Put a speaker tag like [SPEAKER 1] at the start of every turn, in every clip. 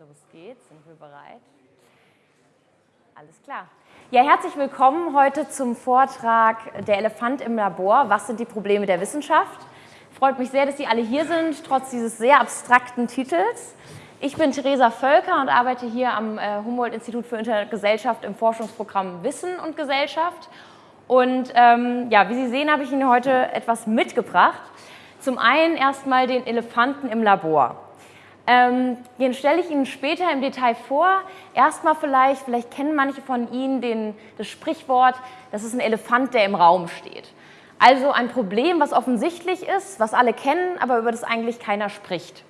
[SPEAKER 1] Los geht's, sind wir bereit? Alles klar. Ja, herzlich willkommen heute zum Vortrag Der Elefant im Labor. Was sind die Probleme der Wissenschaft? Freut mich sehr, dass Sie alle hier sind, trotz dieses sehr abstrakten Titels. Ich bin Theresa Völker und arbeite hier am äh, Humboldt-Institut für Intergesellschaft im Forschungsprogramm Wissen und Gesellschaft. Und ähm, ja, wie Sie sehen, habe ich Ihnen heute etwas mitgebracht. Zum einen erstmal den Elefanten im Labor. Ähm, den stelle ich Ihnen später im Detail vor. Erstmal vielleicht, vielleicht kennen manche von Ihnen den, das Sprichwort, das ist ein Elefant, der im Raum steht. Also ein Problem, was offensichtlich ist, was alle kennen, aber über das eigentlich keiner spricht.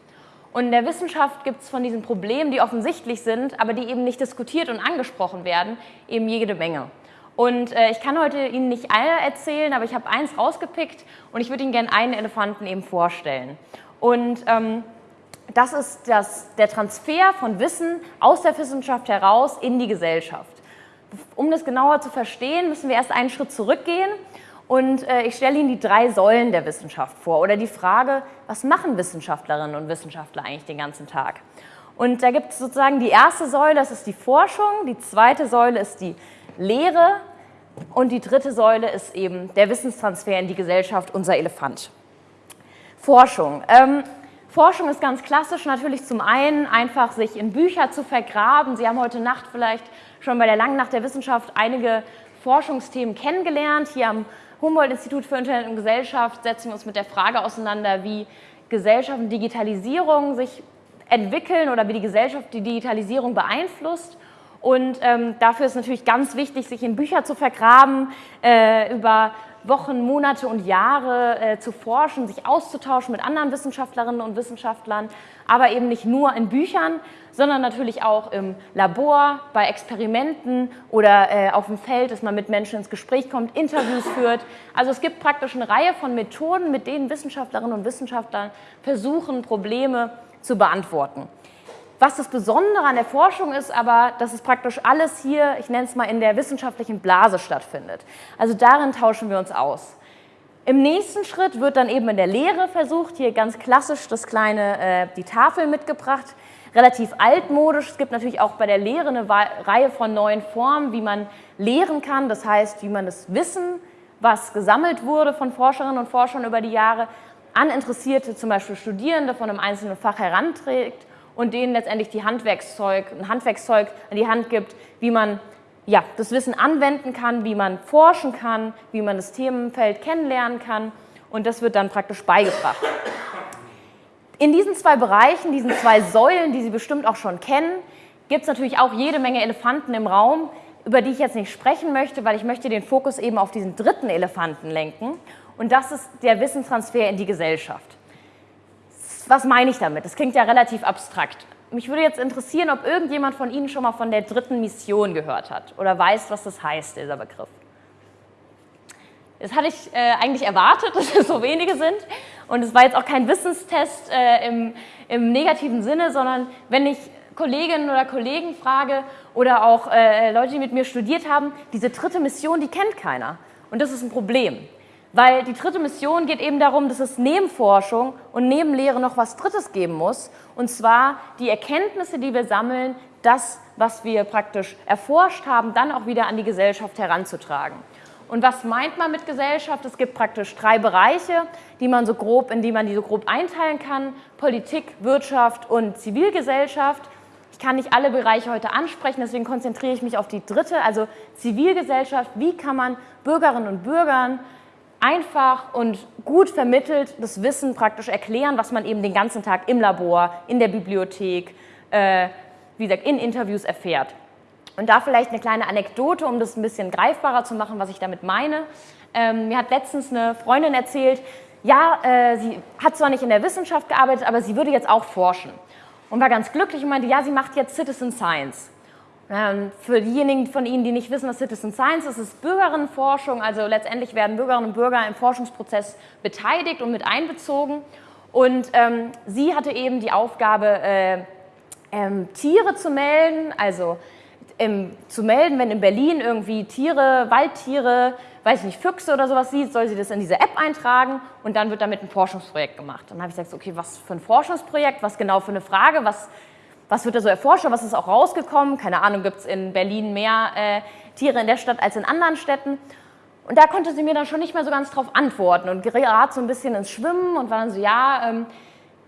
[SPEAKER 1] Und in der Wissenschaft gibt es von diesen Problemen, die offensichtlich sind, aber die eben nicht diskutiert und angesprochen werden, eben jede Menge. Und äh, ich kann heute Ihnen nicht alle erzählen, aber ich habe eins rausgepickt und ich würde Ihnen gerne einen Elefanten eben vorstellen. Und ähm, das ist das, der Transfer von Wissen aus der Wissenschaft heraus in die Gesellschaft. Um das genauer zu verstehen, müssen wir erst einen Schritt zurückgehen und äh, ich stelle Ihnen die drei Säulen der Wissenschaft vor oder die Frage, was machen Wissenschaftlerinnen und Wissenschaftler eigentlich den ganzen Tag? Und da gibt es sozusagen die erste Säule, das ist die Forschung, die zweite Säule ist die Lehre und die dritte Säule ist eben der Wissenstransfer in die Gesellschaft, unser Elefant. Forschung. Ähm, Forschung ist ganz klassisch natürlich zum einen einfach sich in Bücher zu vergraben. Sie haben heute Nacht vielleicht schon bei der Langen Nacht der Wissenschaft einige Forschungsthemen kennengelernt. Hier am Humboldt-Institut für Internet und Gesellschaft setzen wir uns mit der Frage auseinander, wie Gesellschaft und Digitalisierung sich entwickeln oder wie die Gesellschaft die Digitalisierung beeinflusst. Und ähm, dafür ist natürlich ganz wichtig, sich in Bücher zu vergraben, äh, über Wochen, Monate und Jahre äh, zu forschen, sich auszutauschen mit anderen Wissenschaftlerinnen und Wissenschaftlern, aber eben nicht nur in Büchern, sondern natürlich auch im Labor, bei Experimenten oder äh, auf dem Feld, dass man mit Menschen ins Gespräch kommt, Interviews führt. Also es gibt praktisch eine Reihe von Methoden, mit denen Wissenschaftlerinnen und Wissenschaftler versuchen, Probleme zu beantworten. Was das Besondere an der Forschung ist, aber, dass es praktisch alles hier, ich nenne es mal, in der wissenschaftlichen Blase stattfindet. Also darin tauschen wir uns aus. Im nächsten Schritt wird dann eben in der Lehre versucht, hier ganz klassisch das kleine, äh, die Tafel mitgebracht, relativ altmodisch. Es gibt natürlich auch bei der Lehre eine Reihe von neuen Formen, wie man lehren kann. Das heißt, wie man das Wissen, was gesammelt wurde von Forscherinnen und Forschern über die Jahre, an interessierte, zum Beispiel Studierende von einem einzelnen Fach heranträgt und denen letztendlich die Handwerkszeug, ein Handwerkszeug an die Hand gibt, wie man ja, das Wissen anwenden kann, wie man forschen kann, wie man das Themenfeld kennenlernen kann. Und das wird dann praktisch beigebracht. In diesen zwei Bereichen, diesen zwei Säulen, die Sie bestimmt auch schon kennen, gibt es natürlich auch jede Menge Elefanten im Raum, über die ich jetzt nicht sprechen möchte, weil ich möchte den Fokus eben auf diesen dritten Elefanten lenken. Und das ist der Wissenstransfer in die Gesellschaft was meine ich damit? Das klingt ja relativ abstrakt. Mich würde jetzt interessieren, ob irgendjemand von Ihnen schon mal von der dritten Mission gehört hat oder weiß, was das heißt, dieser Begriff. Das hatte ich äh, eigentlich erwartet, dass es so wenige sind. Und es war jetzt auch kein Wissenstest äh, im, im, negativen Sinne, sondern wenn ich Kolleginnen oder Kollegen frage oder auch äh, Leute, die mit mir studiert haben, diese dritte Mission, die kennt keiner. Und das ist ein Problem. Weil die dritte Mission geht eben darum, dass es neben Forschung und neben Lehre noch was Drittes geben muss. Und zwar die Erkenntnisse, die wir sammeln, das, was wir praktisch erforscht haben, dann auch wieder an die Gesellschaft heranzutragen. Und was meint man mit Gesellschaft? Es gibt praktisch drei Bereiche, die man so grob, in die man die so grob einteilen kann. Politik, Wirtschaft und Zivilgesellschaft. Ich kann nicht alle Bereiche heute ansprechen, deswegen konzentriere ich mich auf die dritte, also Zivilgesellschaft. Wie kann man Bürgerinnen und Bürgern einfach und gut vermittelt das Wissen praktisch erklären, was man eben den ganzen Tag im Labor, in der Bibliothek, äh, wie gesagt, in Interviews erfährt. Und da vielleicht eine kleine Anekdote, um das ein bisschen greifbarer zu machen, was ich damit meine. Ähm, mir hat letztens eine Freundin erzählt, ja, äh, sie hat zwar nicht in der Wissenschaft gearbeitet, aber sie würde jetzt auch forschen. Und war ganz glücklich und meinte, ja, sie macht jetzt Citizen Science. Ähm, für diejenigen von Ihnen, die nicht wissen, was Citizen Science ist, ist Bürgerinnenforschung. Also letztendlich werden Bürgerinnen und Bürger im Forschungsprozess beteiligt und mit einbezogen. Und ähm, sie hatte eben die Aufgabe, äh, ähm, Tiere zu melden, also ähm, zu melden, wenn in Berlin irgendwie Tiere, Waldtiere, weiß ich nicht, Füchse oder sowas sieht, soll sie das in diese App eintragen und dann wird damit ein Forschungsprojekt gemacht. Dann habe ich gesagt, okay, was für ein Forschungsprojekt, was genau für eine Frage, was was wird da so erforscht, was ist auch rausgekommen. Keine Ahnung, gibt es in Berlin mehr äh, Tiere in der Stadt als in anderen Städten. Und da konnte sie mir dann schon nicht mehr so ganz drauf antworten und gerät so ein bisschen ins Schwimmen und war dann so, ja, ähm,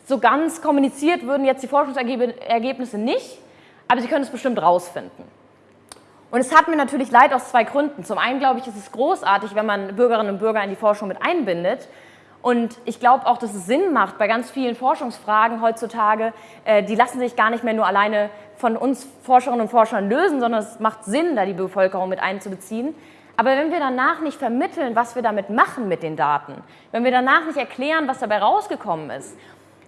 [SPEAKER 1] so ganz kommuniziert würden jetzt die Forschungsergebnisse nicht, aber sie können es bestimmt rausfinden. Und es hat mir natürlich leid aus zwei Gründen. Zum einen glaube ich, ist es großartig, wenn man Bürgerinnen und Bürger in die Forschung mit einbindet. Und ich glaube auch, dass es Sinn macht bei ganz vielen Forschungsfragen heutzutage, äh, die lassen sich gar nicht mehr nur alleine von uns Forscherinnen und Forschern lösen, sondern es macht Sinn, da die Bevölkerung mit einzubeziehen. Aber wenn wir danach nicht vermitteln, was wir damit machen mit den Daten, wenn wir danach nicht erklären, was dabei rausgekommen ist,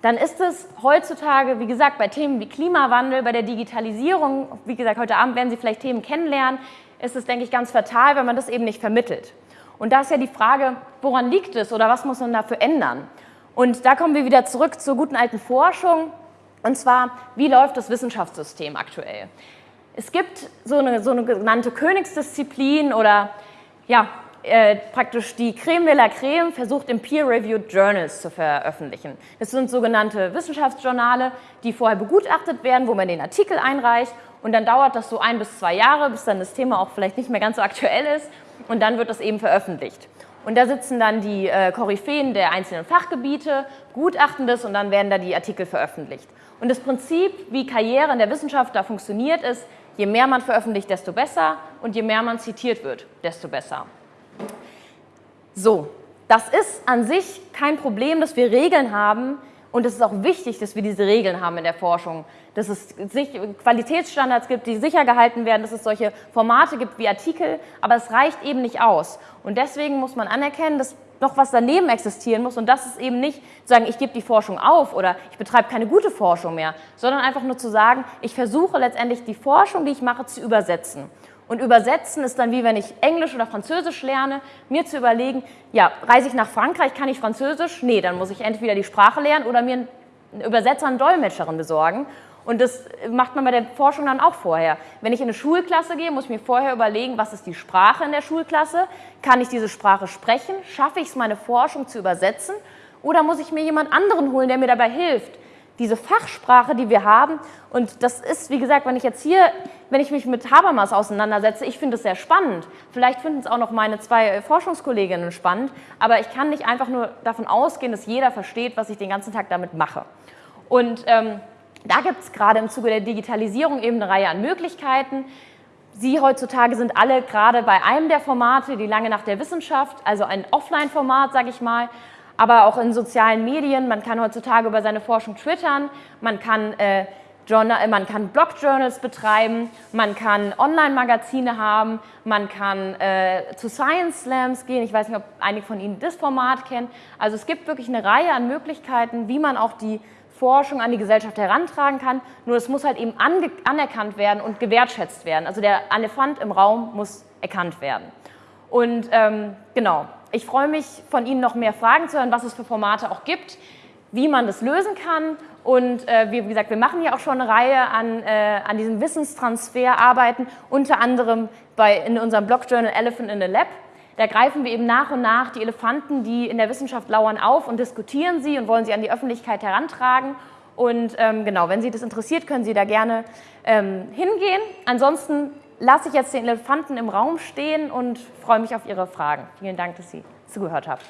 [SPEAKER 1] dann ist es heutzutage, wie gesagt, bei Themen wie Klimawandel, bei der Digitalisierung, wie gesagt, heute Abend werden Sie vielleicht Themen kennenlernen, ist es, denke ich, ganz fatal, wenn man das eben nicht vermittelt. Und da ist ja die Frage, woran liegt es oder was muss man dafür ändern? Und da kommen wir wieder zurück zur guten alten Forschung, und zwar, wie läuft das Wissenschaftssystem aktuell? Es gibt so eine, so eine genannte Königsdisziplin oder ja, äh, praktisch die Creme de la Creme versucht im Peer-Reviewed Journals zu veröffentlichen. Das sind sogenannte Wissenschaftsjournale, die vorher begutachtet werden, wo man den Artikel einreicht und dann dauert das so ein bis zwei Jahre, bis dann das Thema auch vielleicht nicht mehr ganz so aktuell ist und dann wird das eben veröffentlicht. Und da sitzen dann die äh, Koryphäen der einzelnen Fachgebiete, gutachten das und dann werden da die Artikel veröffentlicht. Und das Prinzip, wie Karriere in der Wissenschaft da funktioniert, ist, je mehr man veröffentlicht, desto besser und je mehr man zitiert wird, desto besser. So, das ist an sich kein Problem, dass wir Regeln haben und es ist auch wichtig, dass wir diese Regeln haben in der Forschung, dass es Qualitätsstandards gibt, die sicher gehalten werden, dass es solche Formate gibt wie Artikel, aber es reicht eben nicht aus. Und deswegen muss man anerkennen, dass noch was daneben existieren muss und das ist eben nicht zu sagen, ich gebe die Forschung auf oder ich betreibe keine gute Forschung mehr, sondern einfach nur zu sagen, ich versuche letztendlich die Forschung, die ich mache, zu übersetzen. Und übersetzen ist dann wie wenn ich Englisch oder Französisch lerne, mir zu überlegen, ja, reise ich nach Frankreich, kann ich Französisch? Nee, dann muss ich entweder die Sprache lernen oder mir einen Übersetzer, einen Dolmetscherin besorgen. Und das macht man bei der Forschung dann auch vorher. Wenn ich in eine Schulklasse gehe, muss ich mir vorher überlegen, was ist die Sprache in der Schulklasse? Kann ich diese Sprache sprechen? Schaffe ich es, meine Forschung zu übersetzen? Oder muss ich mir jemand anderen holen, der mir dabei hilft? Diese Fachsprache, die wir haben. Und das ist, wie gesagt, wenn ich jetzt hier, wenn ich mich mit Habermas auseinandersetze, ich finde es sehr spannend. Vielleicht finden es auch noch meine zwei Forschungskolleginnen spannend, aber ich kann nicht einfach nur davon ausgehen, dass jeder versteht, was ich den ganzen Tag damit mache. Und ähm, da gibt es gerade im Zuge der Digitalisierung eben eine Reihe an Möglichkeiten. Sie heutzutage sind alle gerade bei einem der Formate, die lange nach der Wissenschaft, also ein Offline-Format, sage ich mal, aber auch in sozialen Medien. Man kann heutzutage über seine Forschung twittern, man kann, äh, Journal, man kann Blog-Journals betreiben, man kann Online-Magazine haben, man kann äh, zu Science Slams gehen. Ich weiß nicht, ob einige von Ihnen das Format kennen. Also es gibt wirklich eine Reihe an Möglichkeiten, wie man auch die Forschung an die Gesellschaft herantragen kann. Nur es muss halt eben anerkannt werden und gewertschätzt werden. Also der Elefant im Raum muss erkannt werden. Und ähm, genau, ich freue mich, von Ihnen noch mehr Fragen zu hören, was es für Formate auch gibt, wie man das lösen kann. Und äh, wie gesagt, wir machen ja auch schon eine Reihe an, äh, an diesem Wissenstransferarbeiten, unter anderem bei, in unserem Blog-Journal Elephant in the Lab. Da greifen wir eben nach und nach die Elefanten, die in der Wissenschaft lauern, auf und diskutieren sie und wollen sie an die Öffentlichkeit herantragen. Und ähm, genau, wenn Sie das interessiert, können Sie da gerne ähm, hingehen. Ansonsten lasse ich jetzt den Elefanten im Raum stehen und freue mich auf Ihre Fragen. Vielen Dank, dass Sie zugehört haben.